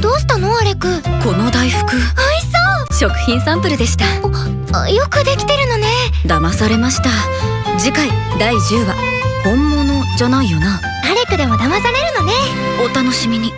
どうしたのアレク？この大福。美味しそう。食品サンプルでした。よくできてるのね。騙されました。次回第10話。本物じゃないよな。アレクでも騙されるのね。お楽しみに。